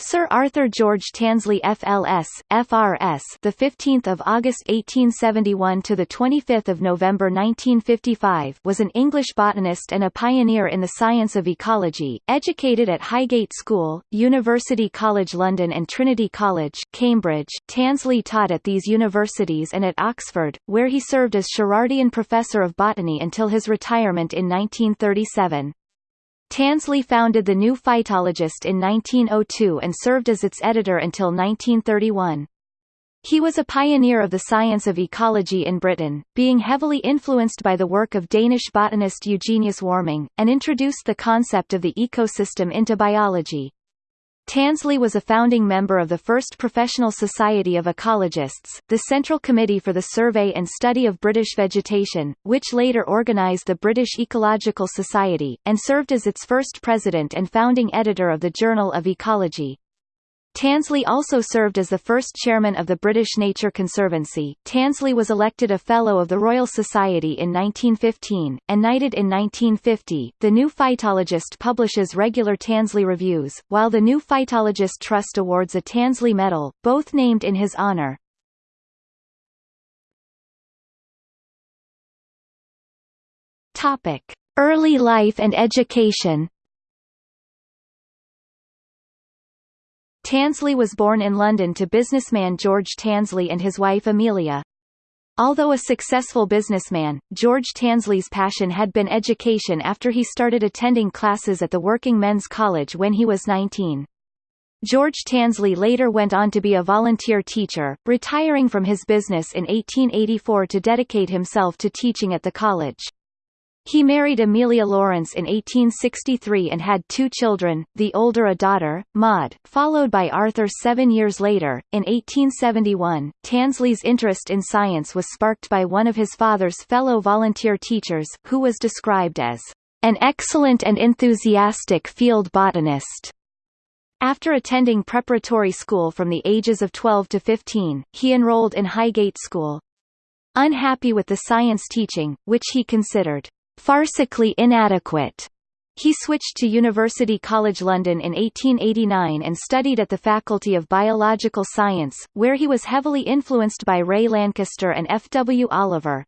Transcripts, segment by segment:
Sir Arthur George Tansley FLS FRS the 15th of August 1871 to the 25th of November 1955 was an English botanist and a pioneer in the science of ecology educated at Highgate School University College London and Trinity College Cambridge. Tansley taught at these universities and at Oxford where he served as Sherardian Professor of Botany until his retirement in 1937 Tansley founded the New Phytologist in 1902 and served as its editor until 1931. He was a pioneer of the science of ecology in Britain, being heavily influenced by the work of Danish botanist Eugenius Warming, and introduced the concept of the ecosystem into biology. Tansley was a founding member of the first Professional Society of Ecologists, the Central Committee for the Survey and Study of British Vegetation, which later organised the British Ecological Society, and served as its first president and founding editor of the Journal of Ecology. Tansley also served as the first chairman of the British Nature Conservancy. Tansley was elected a Fellow of the Royal Society in 1915, and knighted in 1950. The New Phytologist publishes regular Tansley reviews, while the New Phytologist Trust awards a Tansley Medal, both named in his honour. Topic: Early life and education. Tansley was born in London to businessman George Tansley and his wife Amelia. Although a successful businessman, George Tansley's passion had been education after he started attending classes at the Working Men's College when he was 19. George Tansley later went on to be a volunteer teacher, retiring from his business in 1884 to dedicate himself to teaching at the college. He married Amelia Lawrence in 1863 and had two children, the older a daughter, Maud, followed by Arthur seven years later. In 1871, Tansley's interest in science was sparked by one of his father's fellow volunteer teachers, who was described as an excellent and enthusiastic field botanist. After attending preparatory school from the ages of 12 to 15, he enrolled in Highgate School. Unhappy with the science teaching, which he considered farcically inadequate. He switched to University College London in 1889 and studied at the Faculty of Biological Science, where he was heavily influenced by Ray Lankester and F. W. Oliver.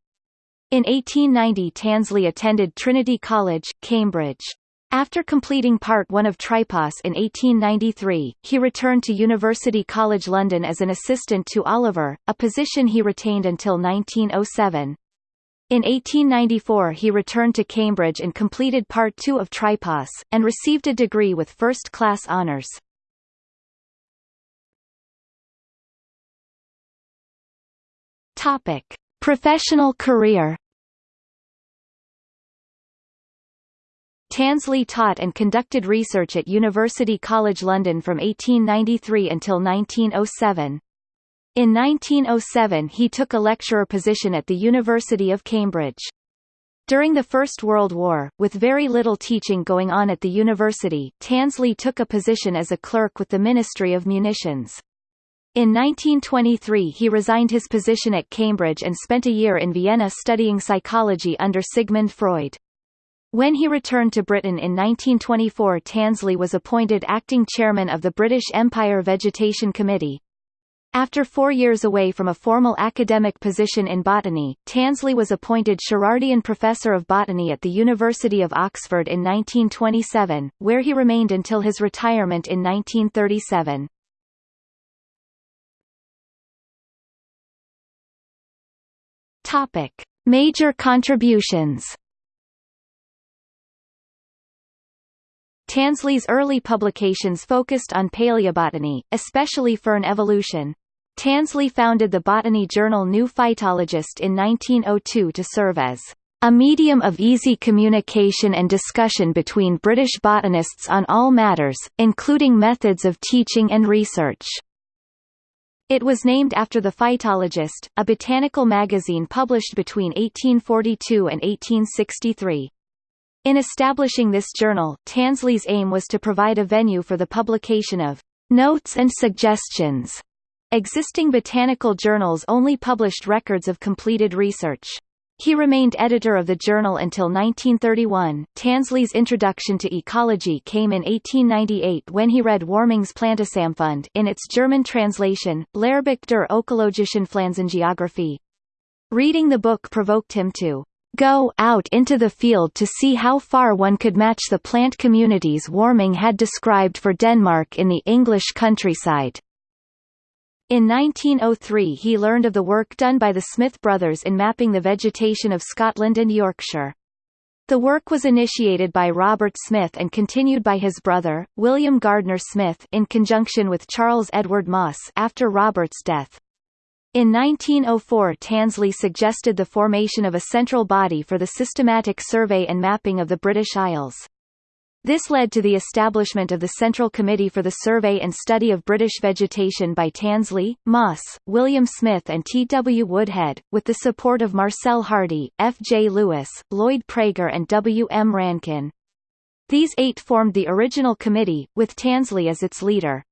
In 1890 Tansley attended Trinity College, Cambridge. After completing Part 1 of Tripos in 1893, he returned to University College London as an assistant to Oliver, a position he retained until 1907. In 1894 he returned to Cambridge and completed Part II of Tripos, and received a degree with first-class honours. Professional career Tansley taught and conducted research at University College London from 1893 until 1907. In 1907 he took a lecturer position at the University of Cambridge. During the First World War, with very little teaching going on at the university, Tansley took a position as a clerk with the Ministry of Munitions. In 1923 he resigned his position at Cambridge and spent a year in Vienna studying psychology under Sigmund Freud. When he returned to Britain in 1924 Tansley was appointed acting chairman of the British Empire Vegetation Committee, after four years away from a formal academic position in botany, Tansley was appointed Sherardian Professor of Botany at the University of Oxford in 1927, where he remained until his retirement in 1937. Topic. Major contributions Tansley's early publications focused on paleobotany, especially fern evolution. Tansley founded the botany journal New Phytologist in 1902 to serve as a medium of easy communication and discussion between British botanists on all matters, including methods of teaching and research. It was named after The Phytologist, a botanical magazine published between 1842 and 1863. In establishing this journal, Tansley's aim was to provide a venue for the publication of notes and suggestions. Existing botanical journals only published records of completed research. He remained editor of the journal until 1931. Tansley's introduction to ecology came in 1898 when he read Warming's Plantesamfund in its German translation, Lehrbuch der ökologischen Pflanzengeographie. Reading the book provoked him to go out into the field to see how far one could match the plant communities Warming had described for Denmark in the English countryside. In 1903 he learned of the work done by the Smith brothers in mapping the vegetation of Scotland and Yorkshire. The work was initiated by Robert Smith and continued by his brother, William Gardner Smith in conjunction with Charles Edward Moss after Robert's death. In 1904 Tansley suggested the formation of a central body for the systematic survey and mapping of the British Isles. This led to the establishment of the Central Committee for the Survey and Study of British Vegetation by Tansley, Moss, William Smith and T. W. Woodhead, with the support of Marcel Hardy, F. J. Lewis, Lloyd Praeger and W. M. Rankin. These eight formed the original committee, with Tansley as its leader.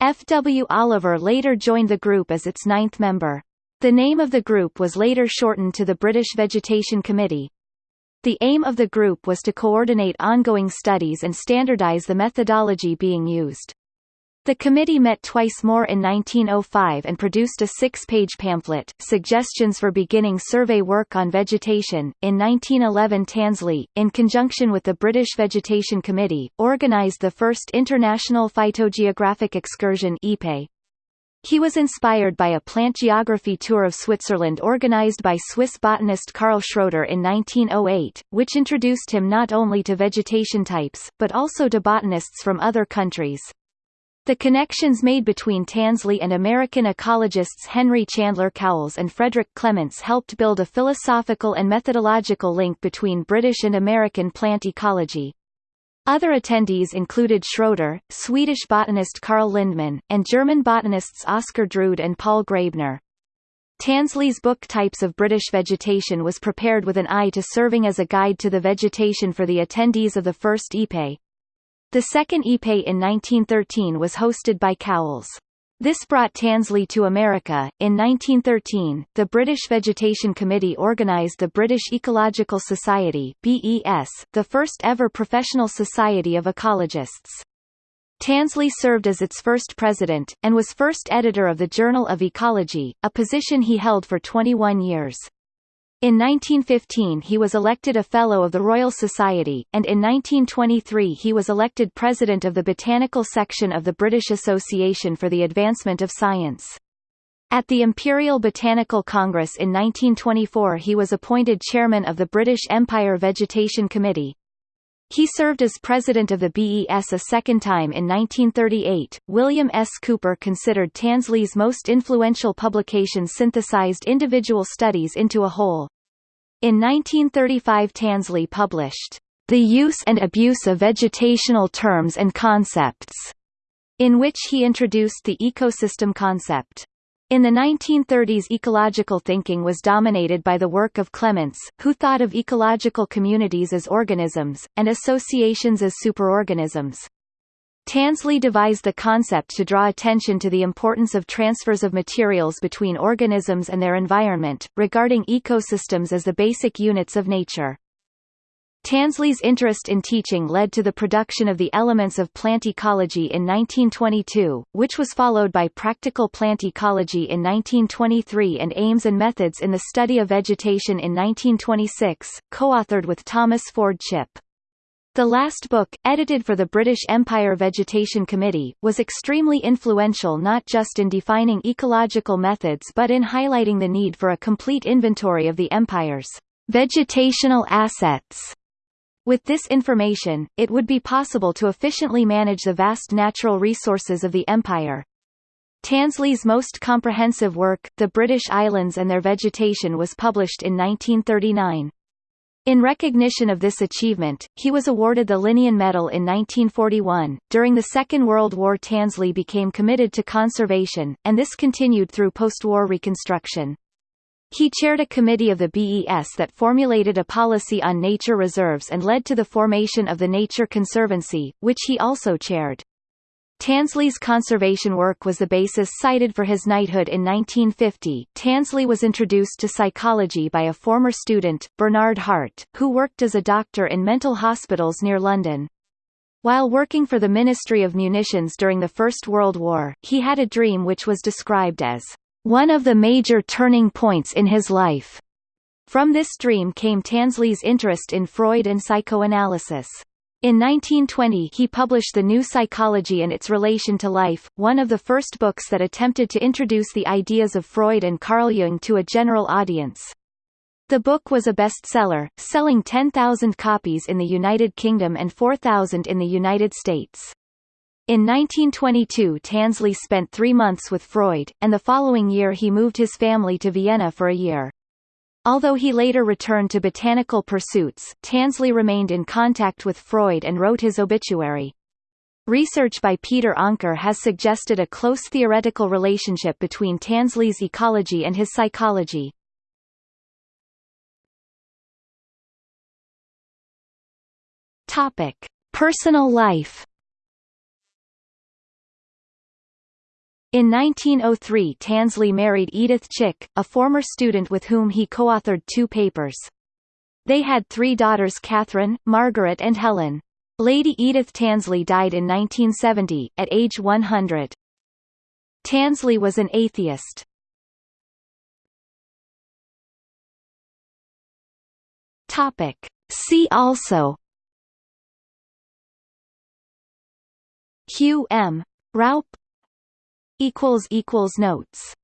F. W. Oliver later joined the group as its ninth member. The name of the group was later shortened to the British Vegetation Committee. The aim of the group was to coordinate ongoing studies and standardize the methodology being used. The committee met twice more in 1905 and produced a six-page pamphlet, Suggestions for Beginning Survey Work on Vegetation. In 1911 Tansley, in conjunction with the British Vegetation Committee, organised the first International Phytogeographic Excursion. He was inspired by a plant geography tour of Switzerland organized by Swiss botanist Carl Schröter in 1908, which introduced him not only to vegetation types, but also to botanists from other countries. The connections made between Tansley and American ecologists Henry Chandler Cowles and Frederick Clements helped build a philosophical and methodological link between British and American plant ecology. Other attendees included Schröter, Swedish botanist Carl Lindman, and German botanists Oskar Drude and Paul Graebner. Tansley's book Types of British Vegetation was prepared with an eye to serving as a guide to the vegetation for the attendees of the first IPE. The second IPE in 1913 was hosted by Cowles. This brought Tansley to America. In 1913, the British Vegetation Committee organised the British Ecological Society (BES), the first ever professional society of ecologists. Tansley served as its first president, and was first editor of the Journal of Ecology, a position he held for 21 years. In 1915 he was elected a Fellow of the Royal Society, and in 1923 he was elected President of the Botanical Section of the British Association for the Advancement of Science. At the Imperial Botanical Congress in 1924 he was appointed Chairman of the British Empire Vegetation Committee. He served as president of the BES a second time in 1938. William S. Cooper considered Tansley's most influential publication synthesized individual studies into a whole. In 1935 Tansley published, The Use and Abuse of Vegetational Terms and Concepts, in which he introduced the ecosystem concept. In the 1930s ecological thinking was dominated by the work of Clements, who thought of ecological communities as organisms, and associations as superorganisms. Tansley devised the concept to draw attention to the importance of transfers of materials between organisms and their environment, regarding ecosystems as the basic units of nature. Tansley's interest in teaching led to the production of the Elements of Plant Ecology in 1922, which was followed by Practical Plant Ecology in 1923 and Aims and Methods in the Study of Vegetation in 1926, co-authored with Thomas Ford Chipp. The last book, edited for the British Empire Vegetation Committee, was extremely influential not just in defining ecological methods but in highlighting the need for a complete inventory of the Empire's vegetational assets. With this information, it would be possible to efficiently manage the vast natural resources of the Empire. Tansley's most comprehensive work, The British Islands and Their Vegetation was published in 1939. In recognition of this achievement, he was awarded the Linnean Medal in 1941. During the Second World War, Tansley became committed to conservation, and this continued through post-war reconstruction. He chaired a committee of the BES that formulated a policy on nature reserves and led to the formation of the Nature Conservancy, which he also chaired. Tansley's conservation work was the basis cited for his knighthood in 1950. Tansley was introduced to psychology by a former student, Bernard Hart, who worked as a doctor in mental hospitals near London. While working for the Ministry of Munitions during the First World War, he had a dream which was described as one of the major turning points in his life. From this dream came Tansley's interest in Freud and psychoanalysis. In 1920 he published The New Psychology and Its Relation to Life, one of the first books that attempted to introduce the ideas of Freud and Carl Jung to a general audience. The book was a bestseller, selling 10,000 copies in the United Kingdom and 4,000 in the United States. In 1922 Tansley spent three months with Freud, and the following year he moved his family to Vienna for a year. Although he later returned to botanical pursuits, Tansley remained in contact with Freud and wrote his obituary. Research by Peder Anker has suggested a close theoretical relationship between Tansley's ecology and his psychology. Personal life In 1903 Tansley married Edith Chick, a former student with whom he co-authored two papers. They had three daughters Catherine, Margaret and Helen. Lady Edith Tansley died in 1970, at age 100. Tansley was an atheist. Topic. See also Hugh M. Raup equals equals notes